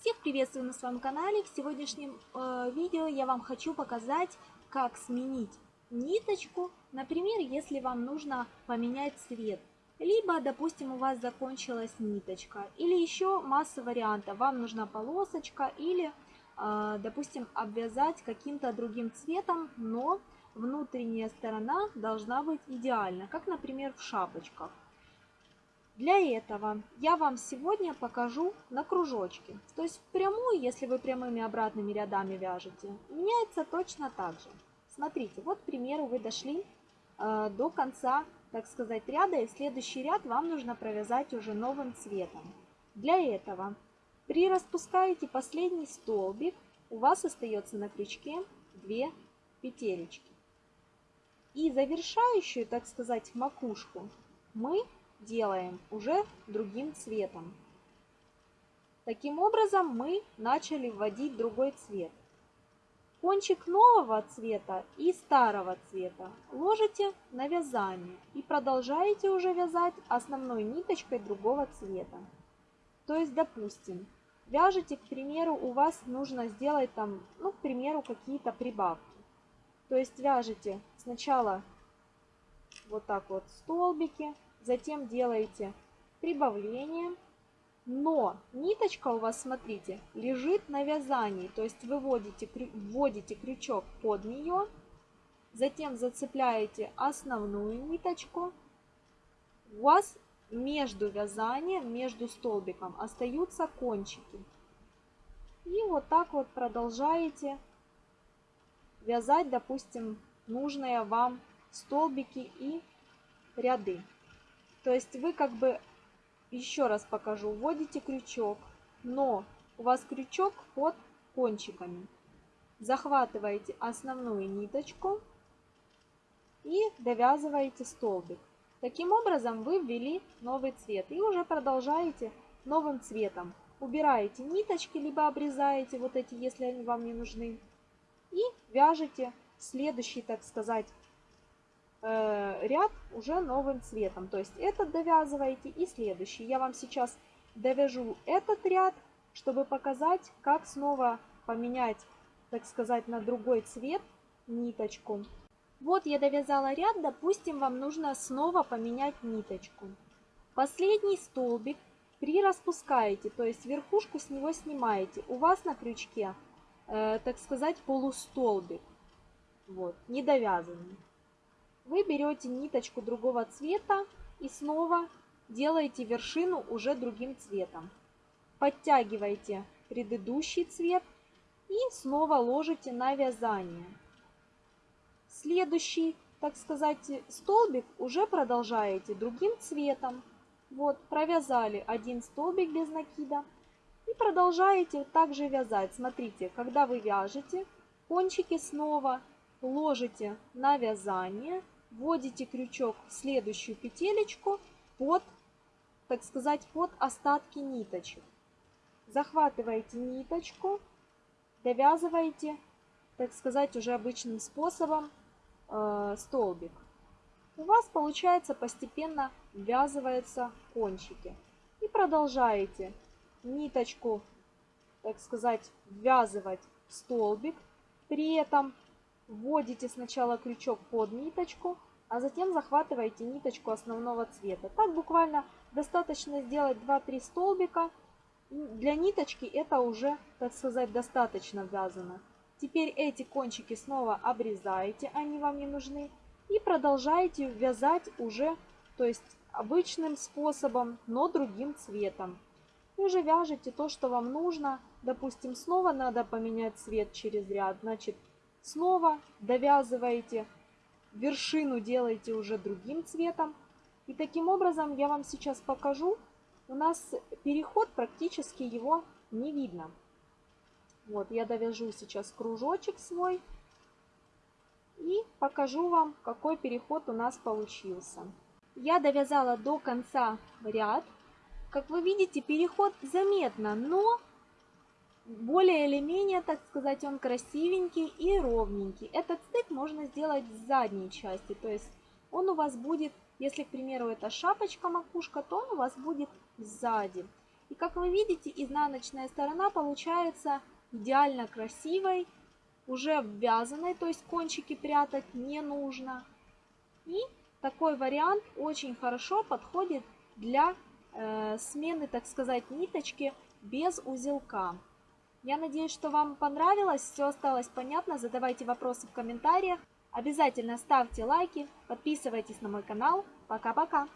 Всех приветствую на своем канале. В сегодняшнем э, видео я вам хочу показать, как сменить ниточку. Например, если вам нужно поменять цвет. Либо, допустим, у вас закончилась ниточка. Или еще масса вариантов. Вам нужна полосочка или, э, допустим, обвязать каким-то другим цветом, но внутренняя сторона должна быть идеальна. Как, например, в шапочках. Для этого я вам сегодня покажу на кружочке. То есть прямую, если вы прямыми обратными рядами вяжете, меняется точно так же. Смотрите, вот, к примеру, вы дошли э, до конца, так сказать, ряда, и следующий ряд вам нужно провязать уже новым цветом. Для этого при распускаете последний столбик, у вас остается на крючке 2 петелечки. И завершающую, так сказать, макушку мы делаем уже другим цветом. Таким образом мы начали вводить другой цвет. Кончик нового цвета и старого цвета ложите на вязание и продолжаете уже вязать основной ниточкой другого цвета. То есть, допустим, вяжете, к примеру, у вас нужно сделать там, ну, к примеру, какие-то прибавки. То есть вяжете сначала вот так вот столбики, затем делаете прибавление, но ниточка у вас, смотрите, лежит на вязании, то есть выводите, вводите крючок под нее, затем зацепляете основную ниточку, у вас между вязанием, между столбиком остаются кончики. И вот так вот продолжаете вязать, допустим, нужные вам столбики и ряды. То есть вы как бы, еще раз покажу, вводите крючок, но у вас крючок под кончиками. Захватываете основную ниточку и довязываете столбик. Таким образом вы ввели новый цвет и уже продолжаете новым цветом. Убираете ниточки, либо обрезаете вот эти, если они вам не нужны. И вяжете следующий, так сказать, ряд уже новым цветом. То есть этот довязываете и следующий. Я вам сейчас довяжу этот ряд, чтобы показать, как снова поменять, так сказать, на другой цвет ниточку. Вот я довязала ряд, допустим, вам нужно снова поменять ниточку. Последний столбик при распускаете, то есть верхушку с него снимаете. У вас на крючке, э, так сказать, полустолбик, вот, не довязанный вы берете ниточку другого цвета и снова делаете вершину уже другим цветом. Подтягиваете предыдущий цвет и снова ложите на вязание. Следующий, так сказать, столбик уже продолжаете другим цветом. Вот, провязали один столбик без накида и продолжаете также вязать. Смотрите, когда вы вяжете, кончики снова ложите на вязание вводите крючок в следующую петелечку под, так сказать, под остатки ниточек. Захватываете ниточку, довязываете, так сказать, уже обычным способом э, столбик. У вас получается постепенно ввязываются кончики. И продолжаете ниточку, так сказать, ввязывать в столбик. При этом Вводите сначала крючок под ниточку, а затем захватываете ниточку основного цвета. Так буквально достаточно сделать 2-3 столбика. Для ниточки это уже, так сказать, достаточно вязано. Теперь эти кончики снова обрезаете, они вам не нужны. И продолжаете вязать уже, то есть обычным способом, но другим цветом. И уже вяжете то, что вам нужно. Допустим, снова надо поменять цвет через ряд. Значит, Снова довязываете, вершину делаете уже другим цветом. И таким образом я вам сейчас покажу. У нас переход практически его не видно. Вот я довяжу сейчас кружочек свой. И покажу вам, какой переход у нас получился. Я довязала до конца ряд. Как вы видите, переход заметно, но более или менее, так сказать, он красивенький и ровненький. Этот стык можно сделать с задней части, то есть он у вас будет, если, к примеру, это шапочка, макушка, то он у вас будет сзади. И как вы видите, изнаночная сторона получается идеально красивой, уже обвязанной, то есть кончики прятать не нужно. И такой вариант очень хорошо подходит для э, смены, так сказать, ниточки без узелка. Я надеюсь, что вам понравилось, все осталось понятно. Задавайте вопросы в комментариях. Обязательно ставьте лайки, подписывайтесь на мой канал. Пока-пока!